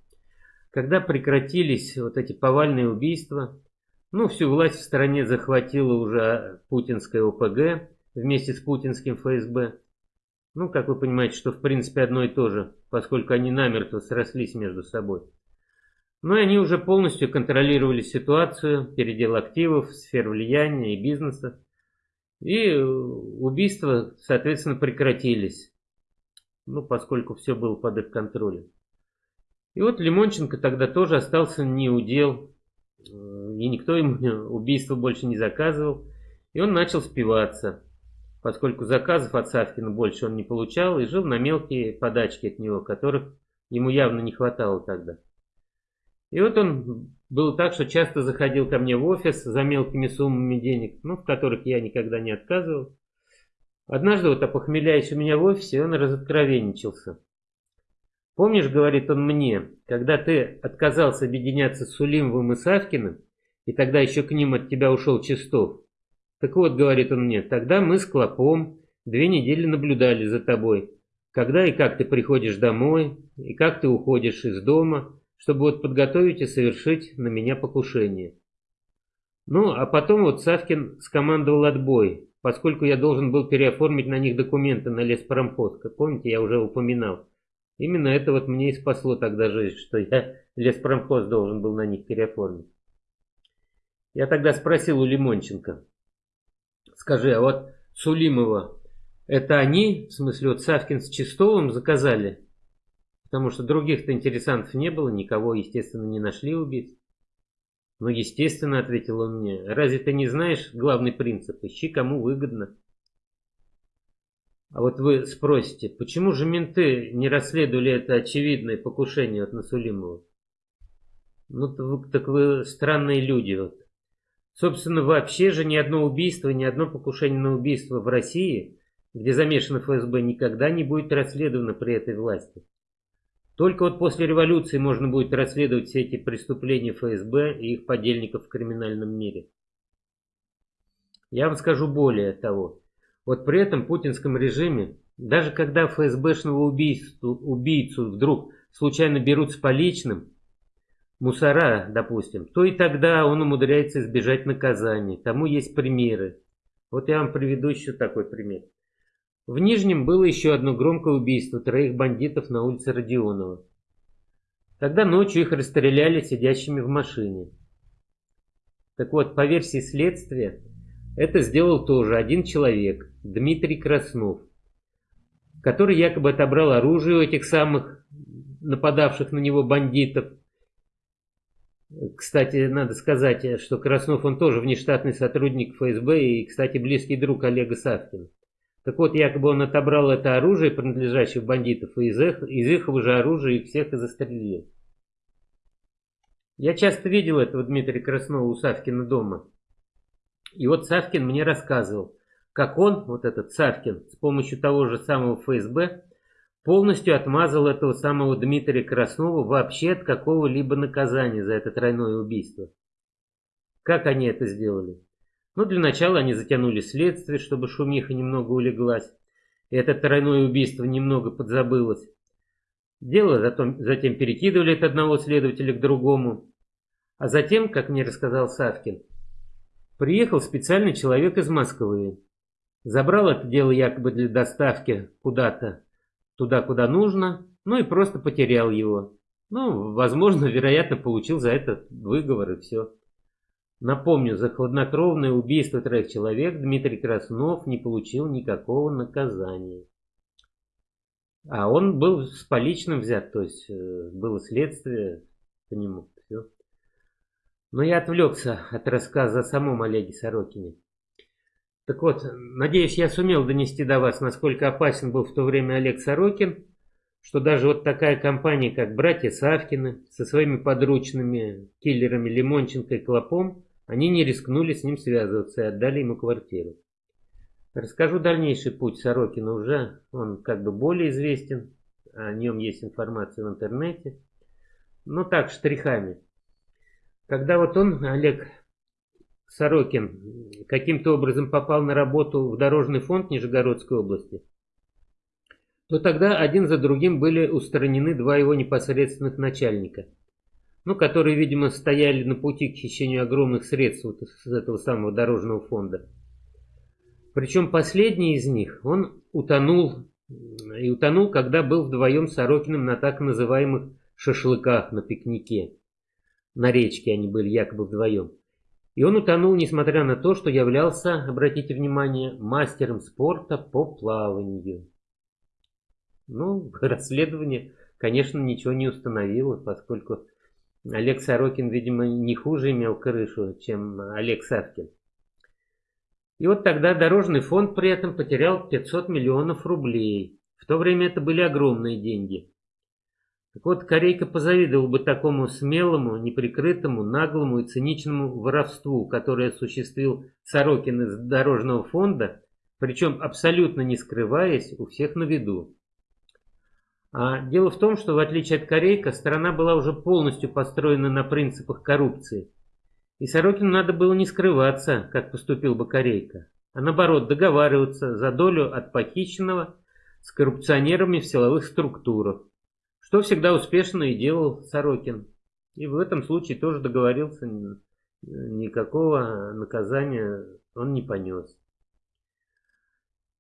когда прекратились вот эти повальные убийства, ну, всю власть в стране захватила уже путинская ОПГ вместе с путинским ФСБ. Ну, как вы понимаете, что в принципе одно и то же, поскольку они намертво срослись между собой. И они уже полностью контролировали ситуацию, передел активов, сфер влияния и бизнеса. И убийства, соответственно, прекратились. Ну, поскольку все было под их контролем. И вот Лимонченко тогда тоже остался не удел, э, и никто ему убийство больше не заказывал, и он начал спиваться, поскольку заказов от Савкина больше он не получал и жил на мелкие подачки от него, которых ему явно не хватало тогда. И вот он был так, что часто заходил ко мне в офис за мелкими суммами денег, ну, в которых я никогда не отказывал. Однажды, вот опохмеляясь у меня в офисе, он разоткровенничался. Помнишь, говорит он мне, когда ты отказался объединяться с Сулимовым и Савкиным, и тогда еще к ним от тебя ушел Чистов? Так вот, говорит он мне, тогда мы с Клопом две недели наблюдали за тобой. Когда и как ты приходишь домой, и как ты уходишь из дома, чтобы вот подготовить и совершить на меня покушение. Ну, а потом вот Савкин скомандовал отбой, поскольку я должен был переоформить на них документы на леспромхоз. Как помните, я уже упоминал. Именно это вот мне и спасло тогда жизнь, что я леспромхоз должен был на них переоформить. Я тогда спросил у Лимонченко, скажи, а вот Сулимова, Это они, в смысле вот Савкин с Чистовым заказали? Потому что других-то интересантов не было, никого, естественно, не нашли убийц. Ну, естественно, ответил он мне. Разве ты не знаешь главный принцип? Ищи, кому выгодно. А вот вы спросите, почему же менты не расследовали это очевидное покушение от Насулимова? Ну, так вы странные люди. Вот. Собственно, вообще же ни одно убийство, ни одно покушение на убийство в России, где замешано ФСБ, никогда не будет расследовано при этой власти. Только вот после революции можно будет расследовать все эти преступления ФСБ и их подельников в криминальном мире. Я вам скажу более того. Вот при этом путинском режиме, даже когда ФСБшного убийцу, убийцу вдруг случайно берут с поличным, мусора, допустим, то и тогда он умудряется избежать наказания. Тому есть примеры. Вот я вам приведу еще такой пример. В Нижнем было еще одно громкое убийство троих бандитов на улице Родионова. Тогда ночью их расстреляли сидящими в машине. Так вот, по версии следствия, это сделал тоже один человек, Дмитрий Краснов, который якобы отобрал оружие у этих самых нападавших на него бандитов кстати, надо сказать, что Краснов, он тоже внештатный сотрудник ФСБ и, кстати, близкий друг Олега Савкина. Так вот, якобы он отобрал это оружие, принадлежащее бандитов, и из их, из их же оружия их всех и застрелил. Я часто видел этого Дмитрия Краснова у Савкина дома. И вот Савкин мне рассказывал, как он, вот этот Савкин, с помощью того же самого ФСБ, полностью отмазал этого самого Дмитрия Краснова вообще от какого-либо наказания за это тройное убийство. Как они это сделали? Ну, для начала они затянули следствие, чтобы шумиха немного улеглась, и это тройное убийство немного подзабылось. Дело затем, затем перекидывали от одного следователя к другому. А затем, как мне рассказал Савкин, приехал специальный человек из Москвы. Забрал это дело якобы для доставки куда-то туда, куда нужно, ну и просто потерял его. Ну, возможно, вероятно, получил за это выговор и все. Напомню, за хладнокровное убийство троих человек Дмитрий Краснов не получил никакого наказания. А он был с поличным взят, то есть э, было следствие по нему. Все. Но я отвлекся от рассказа о самом Олеге Сорокине. Так вот, надеюсь, я сумел донести до вас, насколько опасен был в то время Олег Сорокин, что даже вот такая компания, как братья Савкины, со своими подручными киллерами Лимонченко и Клопом, они не рискнули с ним связываться и отдали ему квартиру. Расскажу дальнейший путь Сорокина уже, он как бы более известен, о нем есть информация в интернете, но так, штрихами. Когда вот он, Олег Сорокин каким-то образом попал на работу в дорожный фонд Нижегородской области, то тогда один за другим были устранены два его непосредственных начальника, ну, которые, видимо, стояли на пути к хищению огромных средств вот из этого самого дорожного фонда. Причем последний из них, он утонул, и утонул, когда был вдвоем с Сорокиным на так называемых шашлыках на пикнике. На речке они были якобы вдвоем. И он утонул, несмотря на то, что являлся, обратите внимание, мастером спорта по плаванию. Ну, расследование, конечно, ничего не установило, поскольку Олег Сорокин, видимо, не хуже имел крышу, чем Олег Савкин. И вот тогда дорожный фонд при этом потерял 500 миллионов рублей. В то время это были огромные деньги. Так вот, Корейка позавидовал бы такому смелому, неприкрытому, наглому и циничному воровству, которое осуществил Сорокин из Дорожного фонда, причем абсолютно не скрываясь, у всех на виду. А дело в том, что в отличие от Корейка, страна была уже полностью построена на принципах коррупции. И Сорокину надо было не скрываться, как поступил бы Корейка, а наоборот договариваться за долю от похищенного с коррупционерами в силовых структурах. Что всегда успешно и делал Сорокин. И в этом случае тоже договорился, никакого наказания он не понес.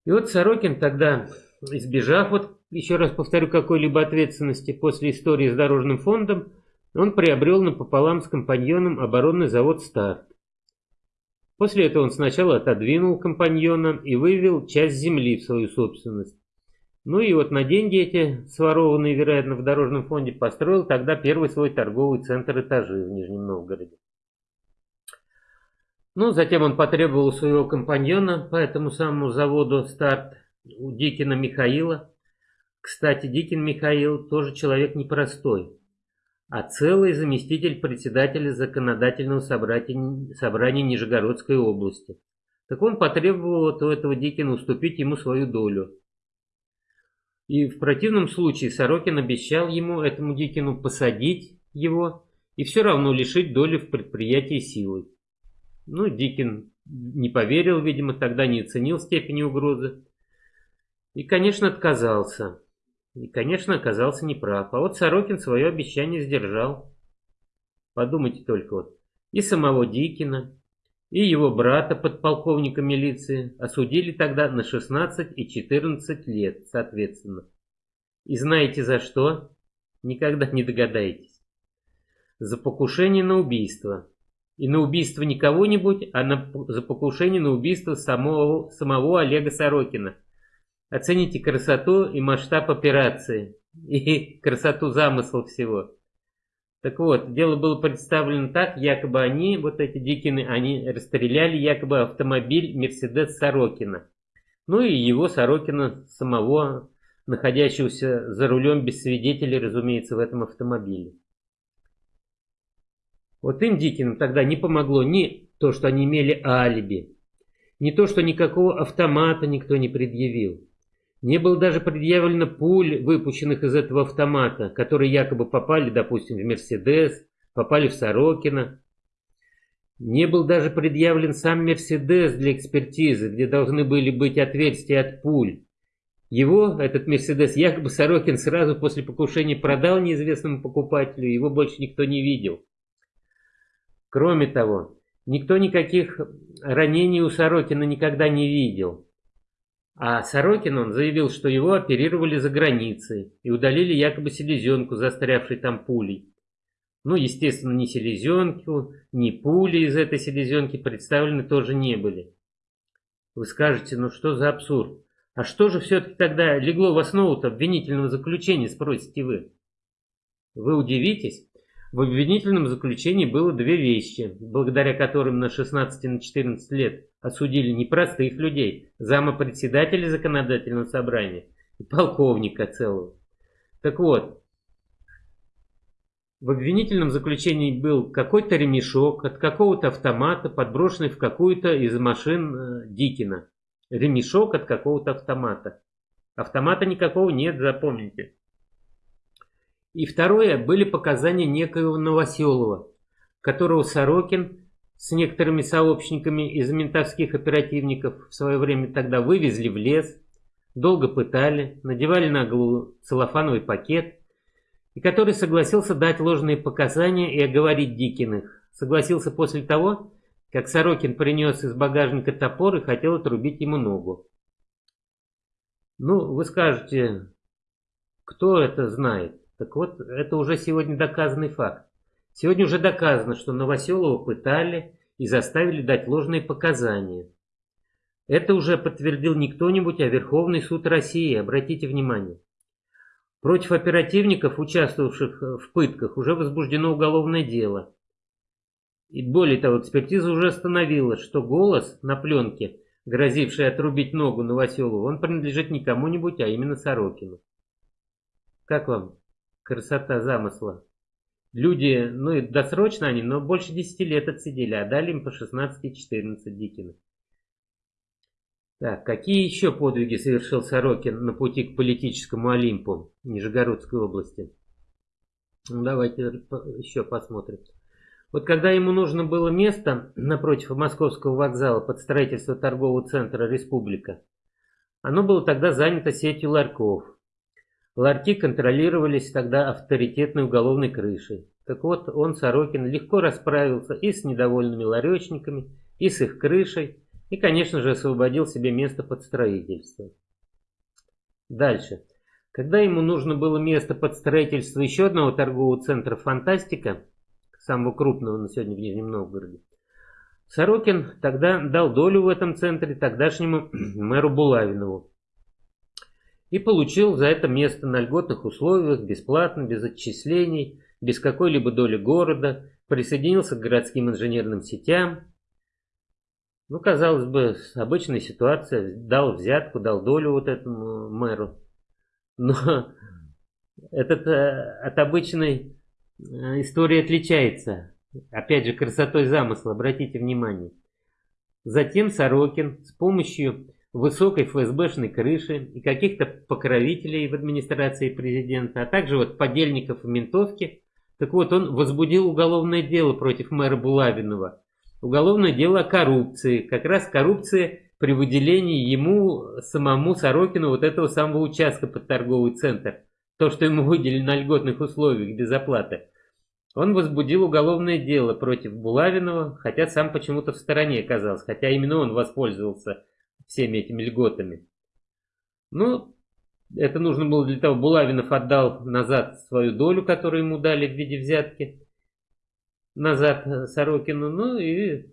И вот Сорокин тогда, избежав, вот еще раз повторю, какой-либо ответственности после истории с дорожным фондом, он приобрел напополам с компаньоном оборонный завод «Старт». После этого он сначала отодвинул компаньона и вывел часть земли в свою собственность. Ну и вот на деньги эти, сворованные, вероятно, в дорожном фонде, построил тогда первый свой торговый центр этажи в Нижнем Новгороде. Ну, затем он потребовал своего компаньона по этому самому заводу старт у Дикина Михаила. Кстати, Дикин Михаил тоже человек непростой, а целый заместитель председателя законодательного собрания, собрания Нижегородской области. Так он потребовал от этого Дикина уступить ему свою долю. И в противном случае Сорокин обещал ему, этому Дикину, посадить его и все равно лишить доли в предприятии силой. Ну, Дикин не поверил, видимо, тогда не оценил степени угрозы. И, конечно, отказался. И, конечно, оказался неправ. А вот Сорокин свое обещание сдержал. Подумайте только вот. И самого Дикина, и его брата, подполковника милиции, осудили тогда на 16 и 14 лет, соответственно. И знаете за что? Никогда не догадаетесь. За покушение на убийство. И на убийство не кого-нибудь, а на, за покушение на убийство самого, самого Олега Сорокина. Оцените красоту и масштаб операции, и красоту замысла всего. Так вот, дело было представлено так, якобы они, вот эти дикины, они расстреляли якобы автомобиль Мерседес Сорокина. Ну и его Сорокина самого, находящегося за рулем без свидетелей, разумеется, в этом автомобиле. Вот им, Дикинам, тогда не помогло ни то, что они имели алиби, ни то, что никакого автомата никто не предъявил. Не было даже предъявлено пуль, выпущенных из этого автомата, которые якобы попали, допустим, в Мерседес, попали в Сорокина. Не был даже предъявлен сам Мерседес для экспертизы, где должны были быть отверстия от пуль. Его, этот Мерседес, якобы Сорокин сразу после покушения продал неизвестному покупателю, его больше никто не видел. Кроме того, никто никаких ранений у Сорокина никогда не видел. А Сорокин он заявил, что его оперировали за границей и удалили якобы селезенку, застрявшей там пулей. Ну, естественно, ни селезенку, ни пули из этой селезенки представлены тоже не были. Вы скажете, ну что за абсурд? А что же все-таки тогда легло в основу обвинительного заключения, спросите вы? Вы удивитесь, в обвинительном заключении было две вещи, благодаря которым на 16 и на 14 лет осудили не простых людей, зама председателя законодательного собрания и полковника целого. Так вот, в обвинительном заключении был какой-то ремешок от какого-то автомата, подброшенный в какую-то из машин э, Дикина. Ремешок от какого-то автомата. Автомата никакого нет, запомните. И второе, были показания некоего Новоселова, которого Сорокин с некоторыми сообщниками из ментовских оперативников в свое время тогда вывезли в лес, долго пытали, надевали на голову целлофановый пакет, и который согласился дать ложные показания и оговорить Дикиных. Согласился после того, как Сорокин принес из багажника топор и хотел отрубить ему ногу. Ну, вы скажете, кто это знает? Так вот, это уже сегодня доказанный факт. Сегодня уже доказано, что Новоселова пытали и заставили дать ложные показания. Это уже подтвердил не кто-нибудь, а Верховный суд России, обратите внимание. Против оперативников, участвовавших в пытках, уже возбуждено уголовное дело. И более того, экспертиза уже установила, что голос на пленке, грозивший отрубить ногу Новоселову, он принадлежит не кому-нибудь, а именно Сорокину. Как вам? Красота замысла. Люди, ну и досрочно они, но больше 10 лет отсидели, а дали им по 16 и 14 Дикина. Так, какие еще подвиги совершил Сорокин на пути к политическому Олимпу Нижегородской области? Ну, давайте еще посмотрим. Вот когда ему нужно было место напротив Московского вокзала под строительство торгового центра «Республика», оно было тогда занято сетью ларьков. Ларьки контролировались тогда авторитетной уголовной крышей. Так вот, он, Сорокин, легко расправился и с недовольными ларечниками, и с их крышей, и, конечно же, освободил себе место под строительство. Дальше. Когда ему нужно было место под строительство еще одного торгового центра «Фантастика», самого крупного на сегодня в Нижнем Новгороде, Сорокин тогда дал долю в этом центре тогдашнему мэру Булавинову. И получил за это место на льготных условиях, бесплатно, без отчислений, без какой-либо доли города, присоединился к городским инженерным сетям. Ну, казалось бы, обычная ситуация, дал взятку, дал долю вот этому мэру. Но этот э, от обычной э, истории отличается. Опять же, красотой замысла, обратите внимание. Затем Сорокин с помощью высокой ФСБшной крыши и каких-то покровителей в администрации президента, а также вот подельников в ментовке, так вот он возбудил уголовное дело против мэра Булавинова. Уголовное дело о коррупции. Как раз коррупция при выделении ему, самому Сорокину, вот этого самого участка под торговый центр. То, что ему выделили на льготных условиях без оплаты. Он возбудил уголовное дело против Булавинова, хотя сам почему-то в стороне оказался, хотя именно он воспользовался всеми этими льготами. Ну, это нужно было для того, Булавинов отдал назад свою долю, которую ему дали в виде взятки, назад Сорокину, ну и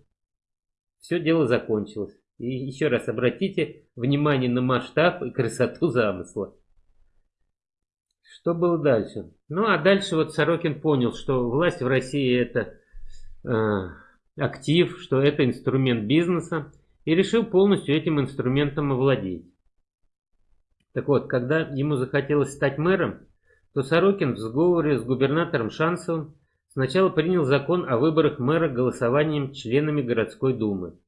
все дело закончилось. И еще раз обратите внимание на масштаб и красоту замысла. Что было дальше? Ну, а дальше вот Сорокин понял, что власть в России это э, актив, что это инструмент бизнеса, и решил полностью этим инструментом овладеть. Так вот, когда ему захотелось стать мэром, то Сорокин в сговоре с губернатором Шансовым сначала принял закон о выборах мэра голосованием членами городской думы.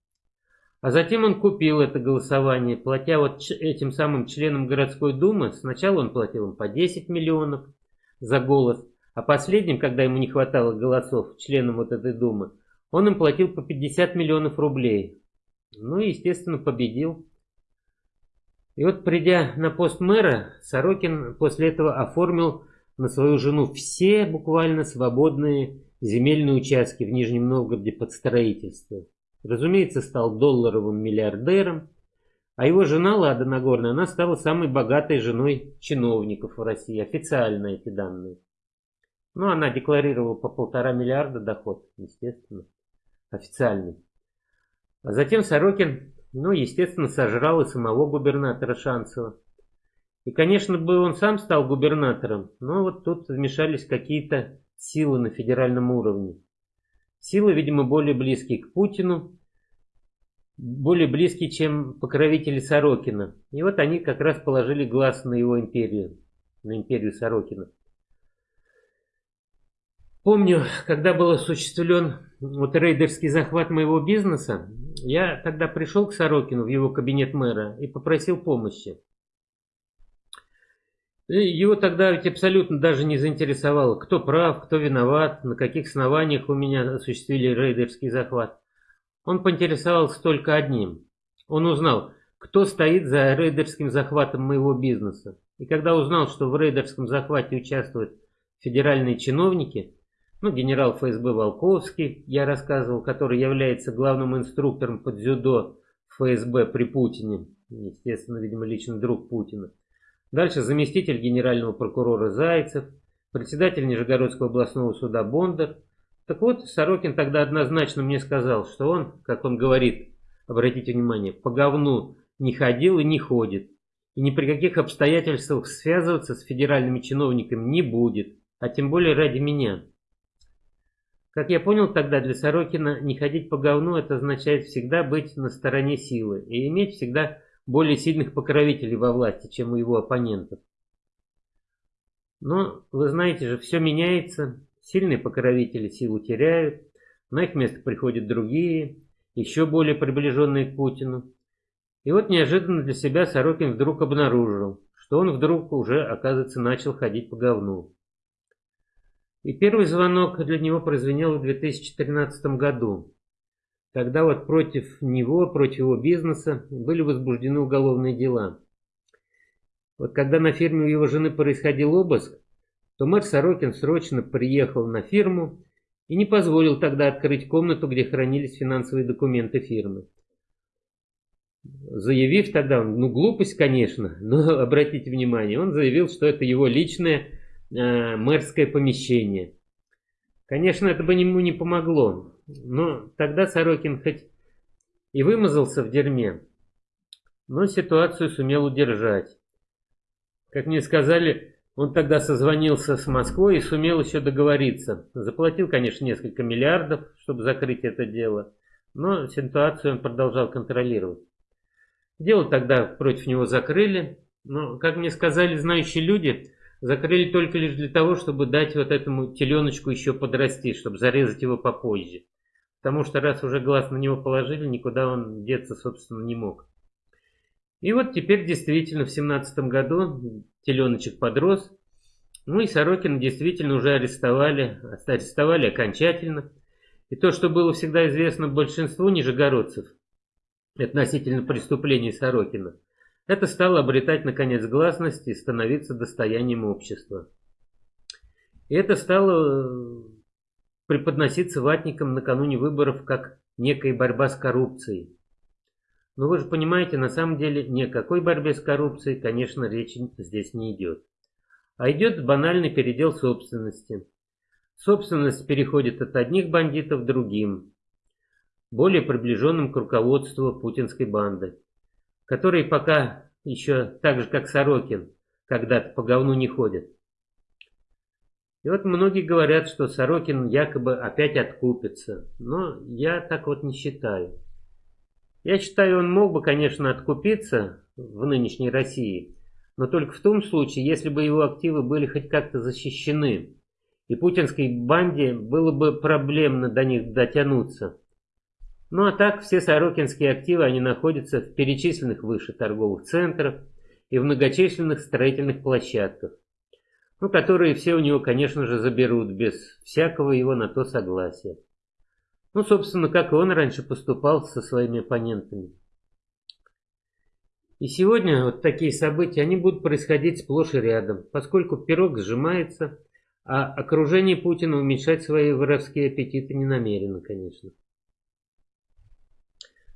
А затем он купил это голосование, платя вот этим самым членам городской думы, сначала он платил им по 10 миллионов за голос, а последним, когда ему не хватало голосов, членам вот этой думы, он им платил по 50 миллионов рублей. Ну и, естественно, победил. И вот придя на пост мэра, Сорокин после этого оформил на свою жену все буквально свободные земельные участки в Нижнем Новгороде под строительство. Разумеется, стал долларовым миллиардером, а его жена Лада Нагорная, она стала самой богатой женой чиновников в России, официально эти данные. Ну, она декларировала по полтора миллиарда доход, естественно, официальный. А затем Сорокин, ну, естественно, сожрал и самого губернатора Шанцева. И, конечно, бы он сам стал губернатором, но вот тут вмешались какие-то силы на федеральном уровне. Силы, видимо, более близкие к Путину, более близкие, чем покровители Сорокина. И вот они как раз положили глаз на его империю, на империю Сорокина. Помню, когда был осуществлен вот рейдерский захват моего бизнеса, я тогда пришел к Сорокину в его кабинет мэра и попросил помощи. Его тогда ведь абсолютно даже не заинтересовало, кто прав, кто виноват, на каких основаниях у меня осуществили рейдерский захват. Он поинтересовался только одним. Он узнал, кто стоит за рейдерским захватом моего бизнеса. И когда узнал, что в рейдерском захвате участвуют федеральные чиновники, ну, генерал ФСБ Волковский, я рассказывал, который является главным инструктором под дзюдо ФСБ при Путине, естественно, видимо, личный друг Путина, Дальше заместитель генерального прокурора Зайцев, председатель Нижегородского областного суда Бондар. Так вот, Сорокин тогда однозначно мне сказал, что он, как он говорит, обратите внимание, по говну не ходил и не ходит. И ни при каких обстоятельствах связываться с федеральными чиновниками не будет, а тем более ради меня. Как я понял тогда, для Сорокина не ходить по говну это означает всегда быть на стороне силы и иметь всегда более сильных покровителей во власти, чем у его оппонентов. Но, вы знаете же, все меняется, сильные покровители силу теряют, на их место приходят другие, еще более приближенные к Путину. И вот неожиданно для себя Сорокин вдруг обнаружил, что он вдруг уже, оказывается, начал ходить по говну. И первый звонок для него прозвенел в 2013 году. Тогда вот против него, против его бизнеса были возбуждены уголовные дела. Вот когда на фирме у его жены происходил обыск, то мэр Сорокин срочно приехал на фирму и не позволил тогда открыть комнату, где хранились финансовые документы фирмы. Заявив тогда, ну глупость, конечно, но обратите внимание, он заявил, что это его личное э, мэрское помещение. Конечно, это бы ему не помогло. Ну, тогда Сорокин хоть и вымазался в дерьме, но ситуацию сумел удержать. Как мне сказали, он тогда созвонился с Москвой и сумел еще договориться. Заплатил, конечно, несколько миллиардов, чтобы закрыть это дело, но ситуацию он продолжал контролировать. Дело тогда против него закрыли, но, как мне сказали знающие люди, закрыли только лишь для того, чтобы дать вот этому теленочку еще подрасти, чтобы зарезать его попозже. Потому что раз уже глаз на него положили, никуда он деться, собственно, не мог. И вот теперь действительно в семнадцатом году теленочек подрос. Ну и Сорокина действительно уже арестовали, арестовали окончательно. И то, что было всегда известно большинству нижегородцев относительно преступлений Сорокина, это стало обретать наконец гласность и становиться достоянием общества. И это стало преподноситься ватникам накануне выборов как некая борьба с коррупцией. Но вы же понимаете, на самом деле ни о какой борьбе с коррупцией, конечно, речи здесь не идет. А идет банальный передел собственности. Собственность переходит от одних бандитов к другим, более приближенным к руководству путинской банды, которые пока еще так же, как Сорокин, когда-то по говну не ходят. И вот многие говорят, что Сорокин якобы опять откупится, но я так вот не считаю. Я считаю, он мог бы, конечно, откупиться в нынешней России, но только в том случае, если бы его активы были хоть как-то защищены, и путинской банде было бы проблемно до них дотянуться. Ну а так, все сорокинские активы, они находятся в перечисленных выше торговых центрах и в многочисленных строительных площадках ну, которые все у него, конечно же, заберут без всякого его на то согласия. Ну, собственно, как и он раньше поступал со своими оппонентами. И сегодня вот такие события, они будут происходить сплошь и рядом, поскольку пирог сжимается, а окружение Путина уменьшать свои воровские аппетиты не намерено, конечно.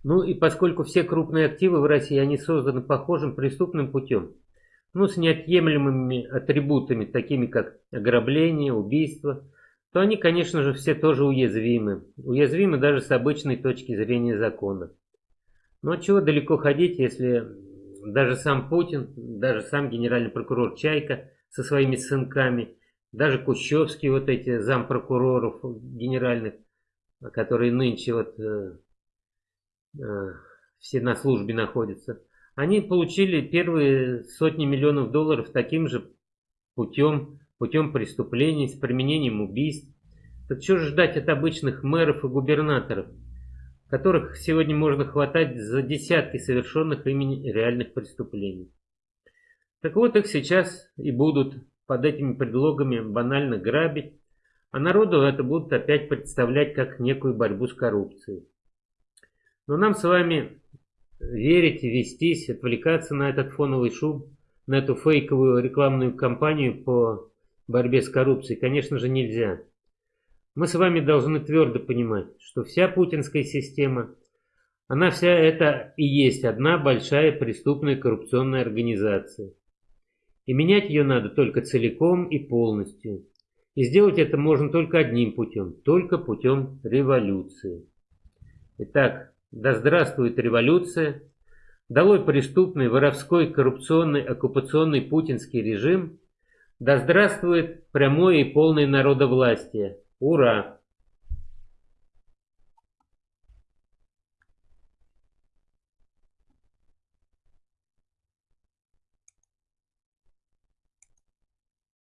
Ну и поскольку все крупные активы в России, они созданы похожим преступным путем, ну, с неотъемлемыми атрибутами, такими как ограбление, убийство, то они, конечно же, все тоже уязвимы. Уязвимы даже с обычной точки зрения закона. Но чего далеко ходить, если даже сам Путин, даже сам генеральный прокурор Чайка со своими сынками, даже Кущевский, вот эти зампрокуроров генеральных, которые нынче вот э, все на службе находятся, они получили первые сотни миллионов долларов таким же путем, путем преступлений, с применением убийств. Так что же ждать от обычных мэров и губернаторов, которых сегодня можно хватать за десятки совершенных ими реальных преступлений? Так вот их сейчас и будут под этими предлогами банально грабить, а народу это будут опять представлять как некую борьбу с коррупцией. Но нам с вами верить, вестись, отвлекаться на этот фоновый шум, на эту фейковую рекламную кампанию по борьбе с коррупцией, конечно же, нельзя. Мы с вами должны твердо понимать, что вся путинская система, она вся это и есть одна большая преступная коррупционная организация. И менять ее надо только целиком и полностью. И сделать это можно только одним путем, только путем революции. Итак, да здравствует революция! Долой преступный, воровской, коррупционный, оккупационный путинский режим! Да здравствует прямое и полное народовластие! Ура!